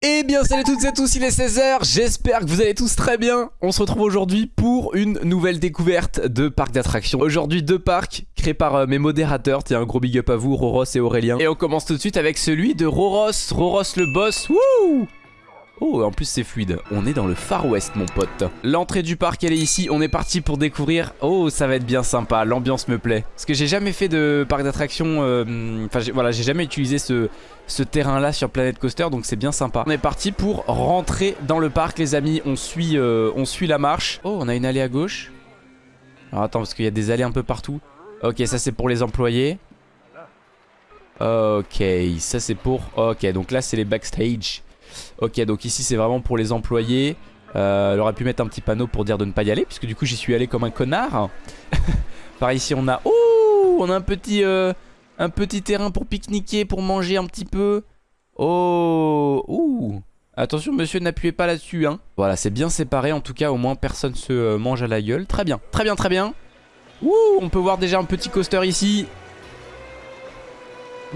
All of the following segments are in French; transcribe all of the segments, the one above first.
Eh bien salut à toutes et tous, il est 16h, j'espère que vous allez tous très bien. On se retrouve aujourd'hui pour une nouvelle découverte de parc d'attractions. Aujourd'hui deux parcs créés par euh, mes modérateurs, tiens un gros big up à vous, Roros et Aurélien. Et on commence tout de suite avec celui de Roros, Roros le boss, wouh Oh, en plus c'est fluide. On est dans le Far West, mon pote. L'entrée du parc, elle est ici. On est parti pour découvrir. Oh, ça va être bien sympa. L'ambiance me plaît. Parce que j'ai jamais fait de parc d'attractions. euh, Enfin, voilà, j'ai jamais utilisé ce, terrain-là sur Planet Coaster. Donc c'est bien sympa. On est parti pour rentrer dans le parc, les amis. On suit, euh, on suit la marche. Oh, on a une allée à gauche. Alors attends, parce qu'il y a des allées un peu partout. Ok, ça c'est pour les employés. Ok, ça c'est pour... Ok, donc là c'est les backstage. Ok, donc ici c'est vraiment pour les employés. Euh, elle aurait pu mettre un petit panneau pour dire de ne pas y aller, puisque du coup j'y suis allé comme un connard. Par ici on a... Oh On a un petit, euh, un petit terrain pour pique-niquer, pour manger un petit peu. Oh Ouh Attention monsieur, n'appuyez pas là-dessus. Hein. Voilà, c'est bien séparé. En tout cas, au moins personne se euh, mange à la gueule. Très bien, très bien, très bien. Ouh On peut voir déjà un petit coaster ici.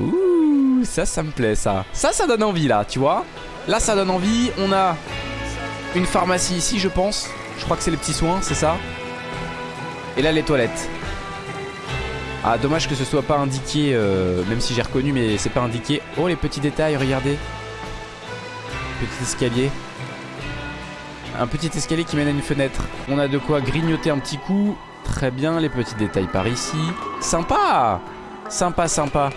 Ouh, ça, ça me plaît, ça. Ça, ça donne envie, là, tu vois Là, ça donne envie. On a une pharmacie ici, je pense. Je crois que c'est les petits soins, c'est ça Et là, les toilettes. Ah, dommage que ce soit pas indiqué, euh, même si j'ai reconnu, mais c'est pas indiqué. Oh, les petits détails, regardez. Petit escalier. Un petit escalier qui mène à une fenêtre. On a de quoi grignoter un petit coup. Très bien, les petits détails par ici. Sympa Sympa, sympa.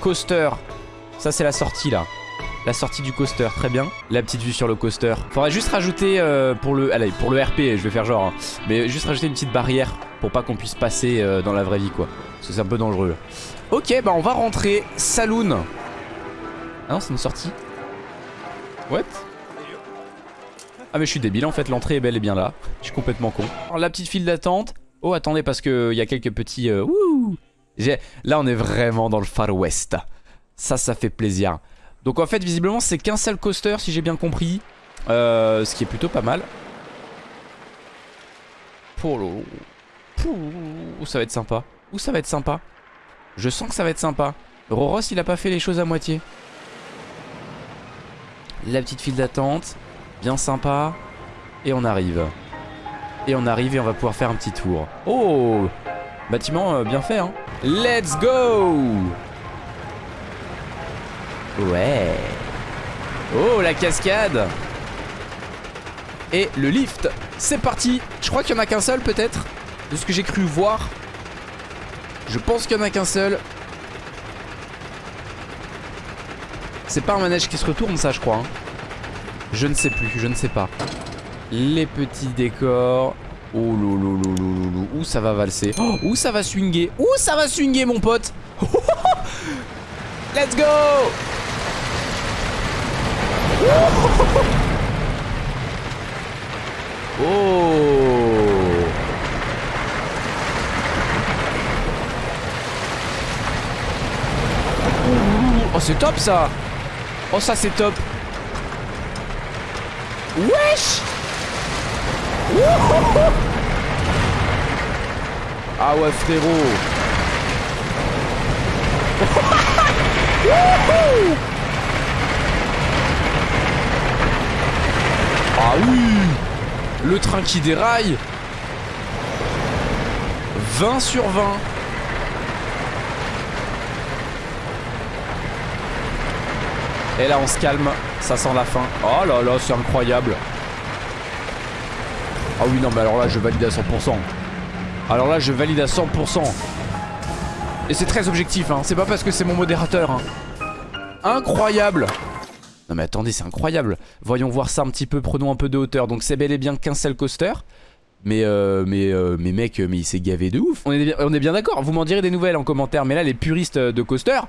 Coaster. Ça, c'est la sortie, là. La sortie du coaster, très bien. La petite vue sur le coaster. Faudrait juste rajouter euh, pour le allez, pour le RP, je vais faire genre. hein. mais juste rajouter une petite barrière pour pas qu'on puisse passer euh, dans la vraie vie, quoi. C'est un peu dangereux. Ok, bah on va rentrer. Saloon. Ah non, c'est une sortie. What? Ah mais je suis débile, en fait, l'entrée est bel et bien là. Je suis complètement con. La petite file d'attente. Oh, attendez, parce qu'il y a quelques petits... euh, Là, on est vraiment dans le Far West. Ça, ça fait plaisir. Donc en fait visiblement c'est qu'un seul coaster si j'ai bien compris. Euh, Ce qui est plutôt pas mal. Pouh, ça va être sympa. Où ça va être sympa. Je sens que ça va être sympa. Roros il a pas fait les choses à moitié. La petite file d'attente. Bien sympa. Et on arrive. Et on arrive et on va pouvoir faire un petit tour. Oh! Bâtiment euh, bien fait hein. Let's go Ouais. Oh, la cascade. Et le lift. C'est parti. Je crois qu'il y en a qu'un seul peut-être. De ce que j'ai cru voir. Je pense qu'il y en a qu'un seul. C'est pas un manège qui se retourne ça je crois. hein. Je ne sais plus, je ne sais pas. Les petits décors. Oh lolo. Où ça va valser? Oh, Où ça va swinguer? Où ça va swinguer mon pote? Let's go Oh. Oh c'est top ça. Oh ça c'est top. Wesh. Ah ouais frérot Wouhou Ah oui Le train qui déraille 20 sur 20 Et là on se calme, ça sent la fin. Oh là là, c'est incroyable. Ah oui, non, mais alors là, je valide à 100%. Alors là, je valide à 100%. Et c'est très objectif, hein. C'est pas parce que c'est mon modérateur, hein. Incroyable Non mais attendez, c'est incroyable. Voyons voir ça un petit peu, prenons un peu de hauteur. Donc c'est bel et bien qu'un seul coaster. Mais, euh, mais, euh, mais mec, mais il s'est gavé de ouf. On est, bien- d'accord, vous m'en direz des nouvelles en commentaire. Mais là, les puristes de coaster,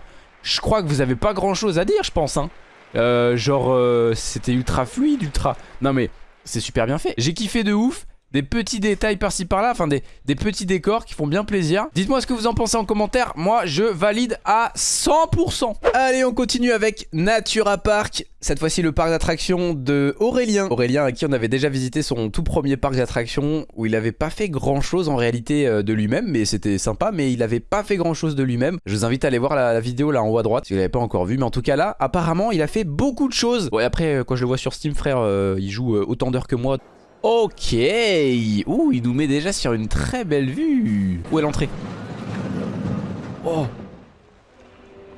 je crois que vous avez pas grand chose à dire, je pense. Hein. Euh, genre, euh, c'était ultra fluide, ultra... Non mais, c'est super bien fait. J'ai kiffé de ouf. Des petits détails par-ci par-là, enfin des, petits décors qui font bien plaisir. Dites-moi ce que vous en pensez en commentaire, moi je valide à 100%. Allez, on continue avec Natura Park. Cette fois-ci le parc d'attractions de Aurélien. Aurélien à qui on avait déjà visité son tout premier parc d'attractions où il avait pas fait grand chose en réalité euh, de lui-même, mais c'était sympa, mais il avait pas fait grand chose de lui-même. Je vous invite à aller voir la, vidéo là en haut à droite si vous l'avez pas encore vu, mais en tout cas là, apparemment il a fait beaucoup de choses. Ouais, après, euh, quand je le vois sur Steam, frère, euh, il joue autant d'heures que moi. Ok. Ouh, il nous met déjà sur une très belle vue. Où est l'entrée? Oh.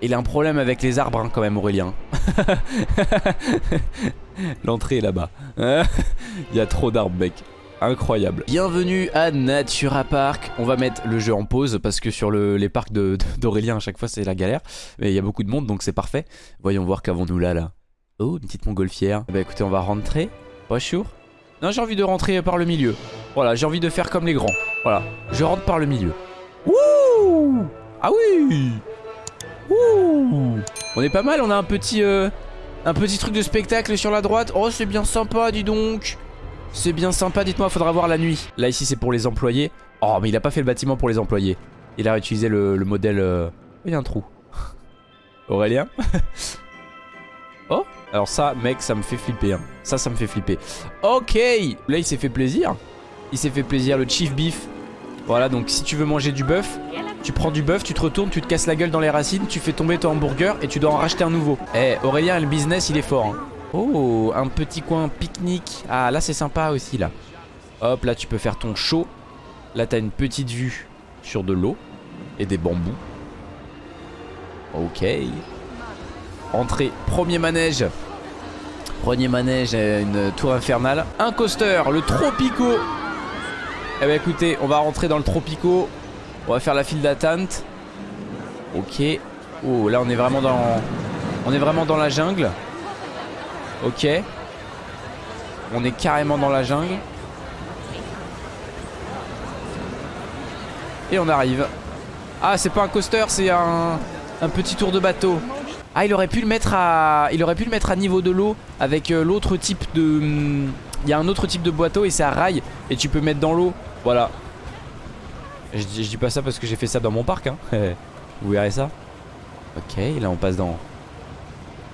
Il a un problème avec les arbres hein, quand même Aurélien. L'entrée est là-bas. Il y a trop d'arbres mec. Incroyable. Bienvenue à Natura Park. On va mettre le jeu en pause parce que sur les parcs d'Aurélien à chaque fois c'est la galère. Mais il y a beaucoup de monde donc c'est parfait. Voyons voir qu'avons-nous là là. Oh une petite montgolfière. Bah écoutez on va rentrer. Bonjour non, j'ai envie de rentrer par le milieu. Voilà, j'ai envie de faire comme les grands. Voilà, je rentre par le milieu. Wouh Ah oui Wouh On est pas mal, on a un petit, euh, un petit truc de spectacle sur la droite. Oh, c'est bien sympa, dis donc. C'est bien sympa, dites-moi, faudra voir la nuit. Là, ici, c'est pour les employés. Oh, mais il a pas fait le bâtiment pour les employés. Il a réutilisé le, modèle... Euh, il y a un trou. Aurélien Oh Alors ça, mec, ça me fait flipper. Hein. Ça, ça me fait flipper. Ok Là, il s'est fait plaisir. Il s'est fait plaisir, le chief beef. Voilà, donc si tu veux manger du bœuf, tu prends du bœuf, tu te retournes, tu te casses la gueule dans les racines, tu fais tomber ton hamburger et tu dois en racheter un nouveau. Eh, Aurélien, le business, il est fort. Hein. Oh, un petit coin pique-nique. Ah, là, c'est sympa aussi, là. Hop, là, tu peux faire ton show. Là, t'as une petite vue sur de l'eau et des bambous. Ok. Entrée, premier manège. Premier manège, une tour infernale. Un coaster, le Tropico. Eh ben écoutez, on va rentrer dans le Tropico. On va faire la file d'attente. Ok. Oh, là on est vraiment dans... On est vraiment dans la jungle. Ok. On est carrément dans la jungle. Et on arrive. Ah, c'est pas un coaster, c'est un petit tour de bateau. Ah il aurait pu le mettre à Il aurait pu le mettre à niveau de l'eau Avec euh, l'autre type de hmm, Il y a un autre type de boiteau et c'est à rail Et tu peux mettre dans l'eau. Voilà. Je, dis pas ça parce que j'ai fait ça dans mon parc hein. Vous verrez ça. Ok là on passe dans.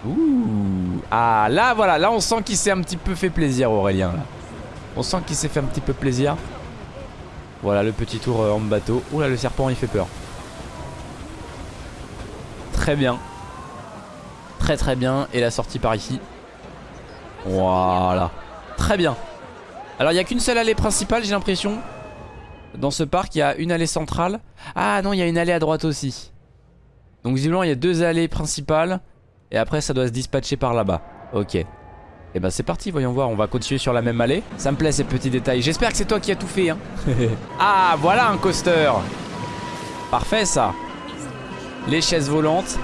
Ouh. Ah là voilà. Là on sent qu'il s'est un petit peu fait plaisir Aurélien. On sent qu'il s'est fait un petit peu plaisir. Voilà le petit tour euh, en bateau. Ouh le serpent il fait peur. Très bien Très très bien. Et la sortie par ici. Voilà. Très bien. Alors il n'y a qu'une seule allée principale j'ai l'impression. Dans ce parc il y a une allée centrale. Ah non il y a une allée à droite aussi. Donc visiblement il y a deux allées principales. Et après ça doit se dispatcher par là-bas. Ok. Et eh ben c'est parti, voyons voir, on va continuer sur la même allée. Ça me plaît ces petits détails. J'espère que c'est toi qui as tout fait. Hein. ah voilà un coaster. Parfait ça. Les chaises volantes.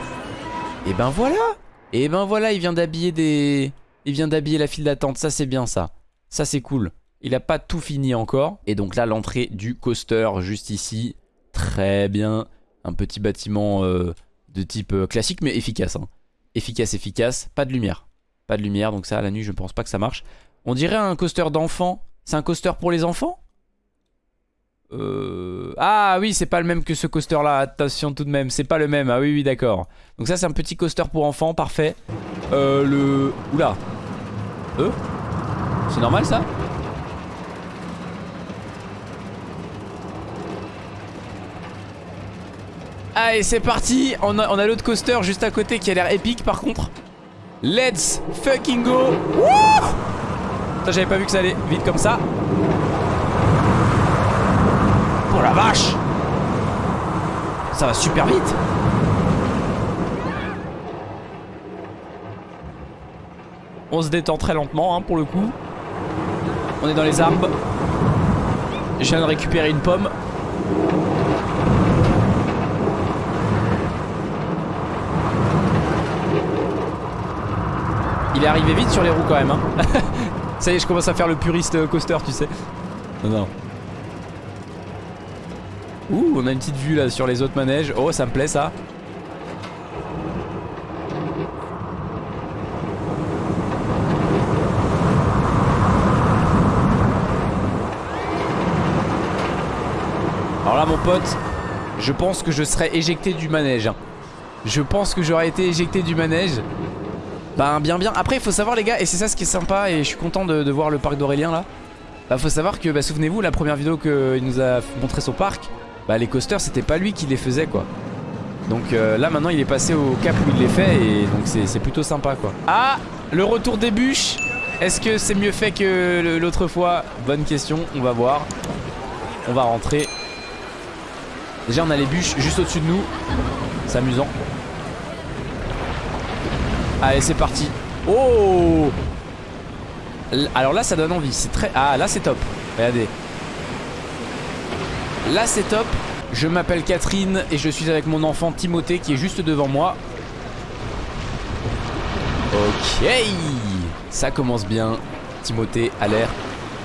Et ben voilà et ben voilà, il vient d'habiller des... Il vient d'habiller la file d'attente, ça c'est bien ça. Ça c'est cool. Il a pas tout fini encore. Et donc là, l'entrée du coaster, juste ici. Très bien. Un petit bâtiment euh, de type euh, classique, mais efficace. Hein. Efficace, efficace. Pas de lumière. Pas de lumière, donc ça, à la nuit, je ne pense pas que ça marche. On dirait un coaster d'enfant. C'est un coaster pour les enfants? Euh... Ah oui, c'est pas le même que ce coaster là, attention tout de même, c'est pas le même, ah oui, oui, d'accord. Donc ça c'est un petit coaster pour enfants, parfait. Euh, le... Oula. Euh C'est normal ça? Allez, c'est parti On a, on a l'autre coaster juste à côté qui a l'air épique par contre. Let's fucking go J'avais pas vu que ça allait vite comme ça. Oh la vache Ça va super vite On se détend très lentement hein, pour le coup. On est dans les arbres. Je viens de récupérer une pomme. Il est arrivé vite sur les roues quand même. Hein. Ça y est, je commence à faire le puriste coaster, tu sais. Non, non. Ouh, on a une petite vue là sur les autres manèges. Oh, ça me plaît ça. là mon pote Je pense que je serais éjecté du manège hein. Je pense que j'aurais été éjecté du manège Ben bien bien Après il faut savoir les gars Et c'est ça ce qui est sympa Et je suis content de, voir le parc d'Aurélien là Bah faut savoir que bah, souvenez-vous la première vidéo qu'il nous a montré son parc Bah les coasters c'était pas lui qui les faisait quoi donc euh, là maintenant il est passé au cap où il les fait et donc c'est plutôt sympa quoi. Ah le retour des bûches Est-ce que c'est mieux fait que l'autre fois? Bonne question, on va voir. On va rentrer. Déjà on a les bûches juste au-dessus de nous. C'est amusant. Allez c'est parti. Oh Alors là ça donne envie. C'est très. Ah là c'est top. Regardez. Là c'est top. Je m'appelle Catherine et je suis avec mon enfant Timothée qui est juste devant moi. Ok Ça commence bien. Timothée a l'air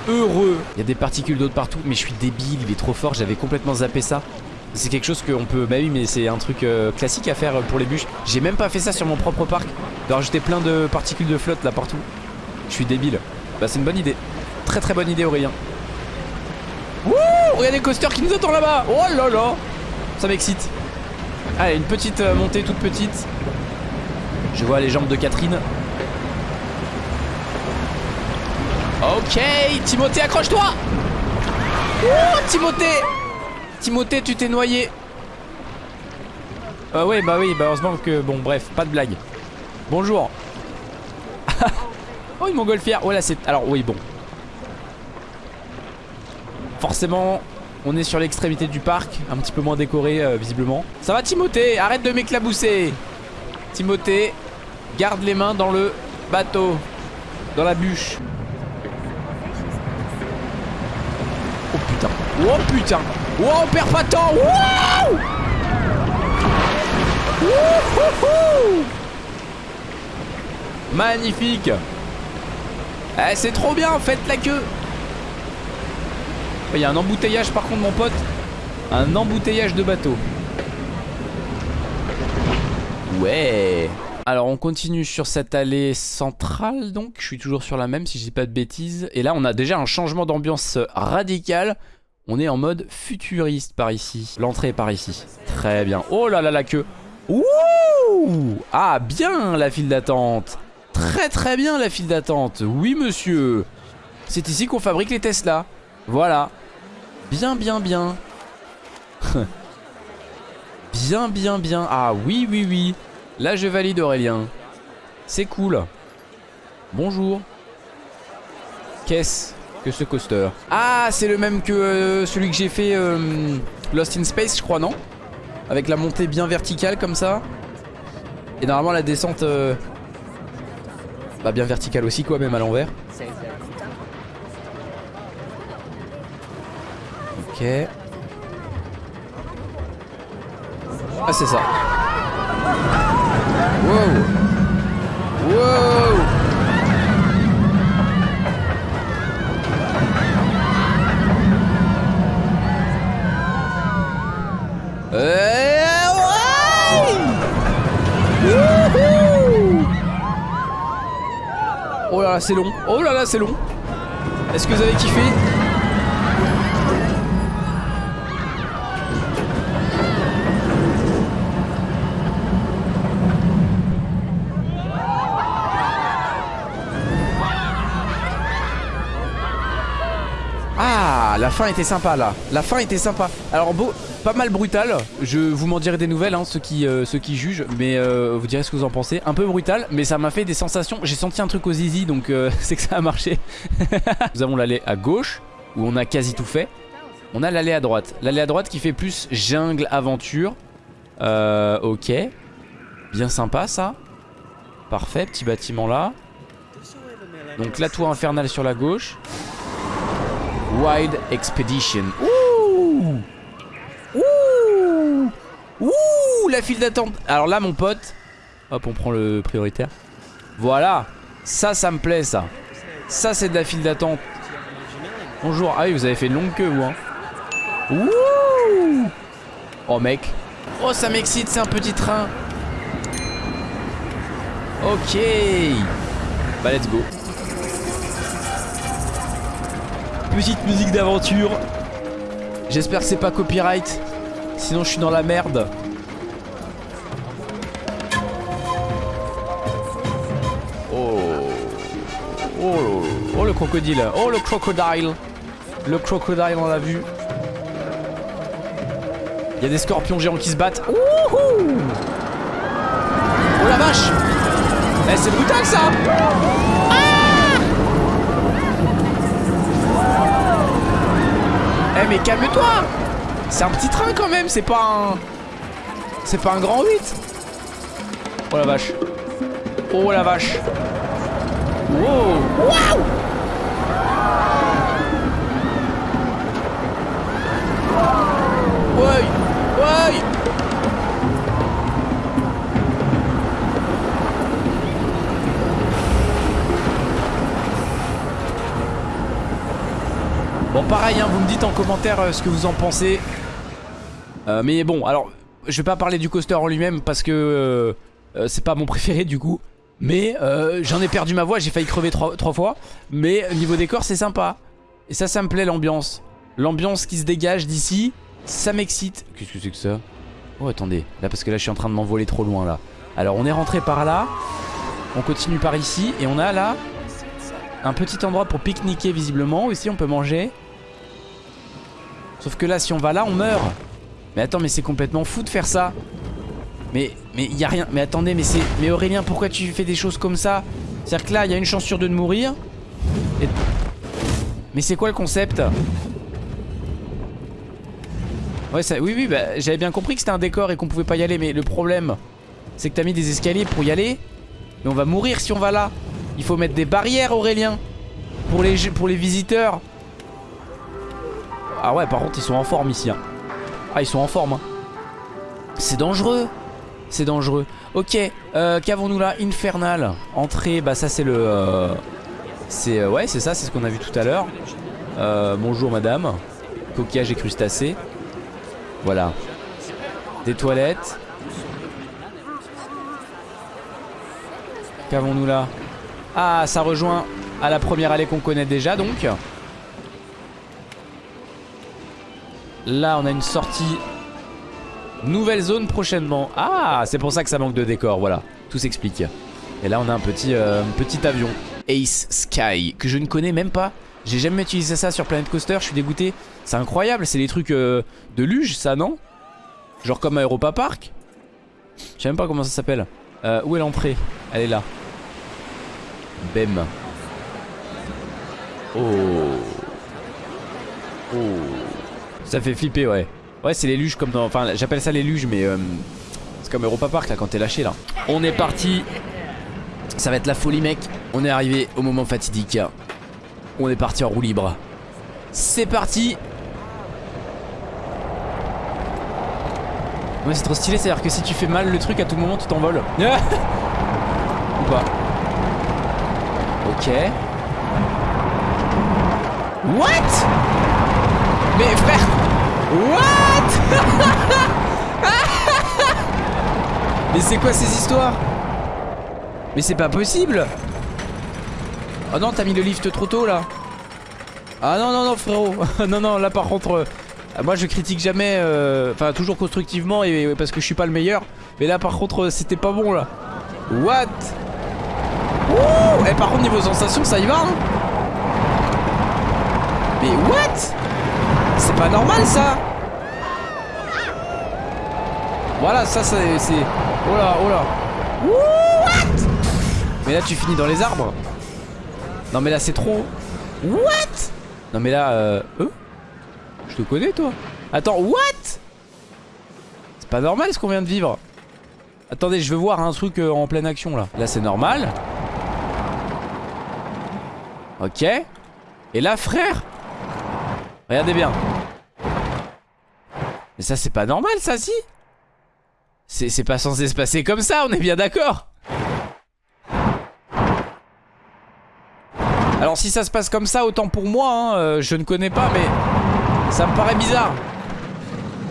heureux. Il y a des particules d'eau partout, mais je suis débile, il est trop fort, j'avais complètement zappé ça. C'est quelque chose qu'on peut... Bah oui, mais c'est un truc euh, classique à faire pour les bûches. J'ai même pas fait ça sur mon propre parc. De rajouter plein de particules de flotte là partout. Je suis débile. Bah c'est une bonne idée. Très très bonne idée Aurélien. Regardez coaster qui nous attend là-bas Oh là là Ça m'excite. Allez, une petite euh, montée toute petite. Je vois les jambes de Catherine. Ok, Timothée, accroche-toi Oh, Timothée Timothée, tu t'es noyé. Euh, ouais, bah oui, bah heureusement que... Bon, bref, pas de blague. Bonjour. oh, une montgolfière. Oh là, c'est... Alors, oui, bon. Forcément, on est sur l'extrémité du parc. Un petit peu moins décoré, euh, visiblement. Ça va, Timothée? Arrête de m'éclabousser. Timothée, garde les mains dans le bateau. Dans la bûche. Oh putain. Oh putain. Oh, on perd pas de temps. Wow Magnifique. Eh, c'est trop bien. Faites la queue. Il y a un embouteillage par contre, mon pote. Un embouteillage de bateau. Ouais. Alors on continue sur cette allée centrale donc, je suis toujours sur la même si je dis pas de bêtises. Et là on a déjà un changement d'ambiance radical. On est en mode futuriste par ici. L'entrée est par ici. Très bien. Oh là là la queue. Ouh Ah bien la file d'attente. Très très bien la file d'attente. Oui monsieur. C'est ici qu'on fabrique les Tesla. Voilà. Bien bien bien. bien bien bien. Ah oui oui oui. Là je valide Aurélien. C'est cool. Bonjour. Qu'est-ce que ce coaster? Ah c'est le même que euh, celui que j'ai fait euh, Lost in Space je crois non? Avec la montée bien verticale comme ça. Et normalement la descente euh, Bah bien verticale aussi quoi même à l'envers Ah c'est ça. Wow. Wow. Euh, Oh là là c'est long. Oh là là c'est long. Est-ce que vous avez kiffé la fin était sympa là. La fin était sympa. Alors pas mal brutal. Je vous m'en dirai des nouvelles, hein, ceux, qui, euh, ceux qui jugent. Mais euh, vous direz ce que vous en pensez. Un peu brutal, mais ça m'a fait des sensations. J'ai senti un truc aux zizi, donc euh, c'est que ça a marché. Nous avons l'allée à gauche, où on a quasi tout fait. On a l'allée à droite. L'allée à droite qui fait plus jungle aventure. ok. Bien sympa ça. Parfait, petit bâtiment là. Donc la tour infernale sur la gauche. Wild Expedition. Ouh Ouh Ouh La file d'attente. Alors là, mon pote. Hop, on prend le prioritaire. Voilà. Ça, ça me plaît, ça. Ça, c'est de la file d'attente. Bonjour. Ah oui, vous avez fait une longue queue, vous, hein. Ouh Oh, mec. Oh, ça m'excite, c'est un petit train. Ok. Bah, let's go. Petite musique d'aventure. J'espère que c'est pas copyright. Sinon je suis dans la merde. Oh. Oh, oh le crocodile. Oh le crocodile. Le crocodile on l'a vu. Il y a des scorpions géants qui se battent. Wouhou oh la vache Eh c'est brutal ça mais calme-toi. C'est un petit train quand même, c'est pas un... C'est pas un grand 8 Oh la vache. Oh la vache. Wow. Waouh. Ouais Ouais pareil hein, vous me dites en commentaire euh, ce que vous en pensez. Euh, Mais bon alors je vais pas parler du coaster en lui-même parce que euh, c'est pas mon préféré du coup. Mais j'en ai perdu ma voix, j'ai failli crever trois, trois fois. Mais niveau décor c'est sympa. Et ça ça me plaît l'ambiance. L'ambiance qui se dégage d'ici Ça m'excite. Qu'est-ce que c'est que ça? Oh attendez. Là parce que là je suis en train de m'envoler trop loin là. Alors on est rentré par là. On continue par ici. Et on a là un petit endroit pour pique-niquer visiblement. Ici on peut manger Sauf que là si on va là on meurt. Mais attends mais c'est complètement fou de faire ça. Mais mais il rien Mais attendez mais c'est Mais Aurélien pourquoi tu fais des choses comme ça? C'est-à-dire que là il y a une chance sur deux de mourir. Mais c'est quoi le concept? Ouais ça oui oui bah, j'avais bien compris que c'était un décor et qu'on pouvait pas y aller Mais le problème c'est que t'as mis des escaliers pour y aller. Mais on va mourir si on va là. Il faut mettre des barrières Aurélien Pour les, pour les visiteurs ah ouais par contre ils sont en forme ici hein. Ah ils sont en forme hein. C'est dangereux. C'est dangereux. Ok euh, qu'avons-nous là? Infernal. Entrée bah ça c'est le euh, C'est euh, ouais c'est ça c'est ce qu'on a vu tout à l'heure. Euh, Bonjour madame. Coquillage et crustacés. Voilà. Des toilettes. Qu'avons-nous là? Ah ça rejoint à la première allée qu'on connaît déjà donc Là on a une sortie Nouvelle zone prochainement. Ah c'est pour ça que ça manque de décor Voilà. Tout s'explique. Et là on a un petit, euh, petit avion. Ace Sky Que je ne connais même pas. J'ai jamais utilisé ça sur Planet Coaster Je suis dégoûté. C'est incroyable C'est des trucs euh, de luge ça non? Genre comme à Europa Park? Je sais même pas comment ça s'appelle. Euh, Où est l'entrée? Elle est là. Bem. Oh. Oh ça fait flipper ouais. Ouais c'est les luges comme dans Enfin j'appelle ça les luges mais euh, C'est comme Europa Park là quand t'es lâché là. On est parti. Ça va être la folie mec. On est arrivé au moment fatidique. On est parti en roue libre. C'est parti. Ouais c'est trop stylé c'est à dire que si tu fais mal le truc à tout moment tu t'envoles. Ou pas. Ok. What? Mais frère What? Mais c'est quoi ces histoires? Mais c'est pas possible! Oh non t'as mis le lift trop tôt là. Ah non non non frérot. Non non là par contre euh, Moi je critique jamais euh, Enfin toujours constructivement et, Parce que je suis pas le meilleur. Mais là par contre c'était pas bon là. What? Ouh Et par contre niveau sensation ça y va hein Mais what? C'est pas normal ça. Voilà ça c'est... Oh là oh là. What? Mais là tu finis dans les arbres. Non mais là c'est trop. What? Non mais là euh... Je te connais toi. Attends what? C'est pas normal ce qu'on vient de vivre. Attendez je veux voir un truc euh, en pleine action là. Là c'est normal. Ok. Et là frère? Regardez bien. Mais ça c'est pas normal ça si. C'est pas censé se passer comme ça, on est bien d'accord. Alors si ça se passe comme ça, autant pour moi, hein, euh, je ne connais pas mais ça me paraît bizarre.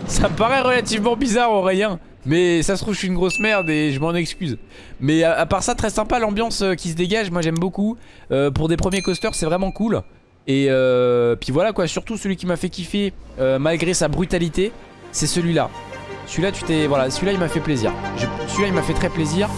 Ça me paraît relativement bizarre Aurélien. Mais ça se trouve je suis une grosse merde et je m'en excuse. Mais à, part ça très sympa l'ambiance euh, qui se dégage Moi j'aime beaucoup. Euh, Pour des premiers coasters c'est vraiment cool. Et euh, puis voilà quoi, surtout celui qui m'a fait kiffer malgré sa brutalité, c'est celui-là. Celui-là, tu t'es, voilà, celui-là il m'a fait plaisir. Celui-là il m'a fait très plaisir.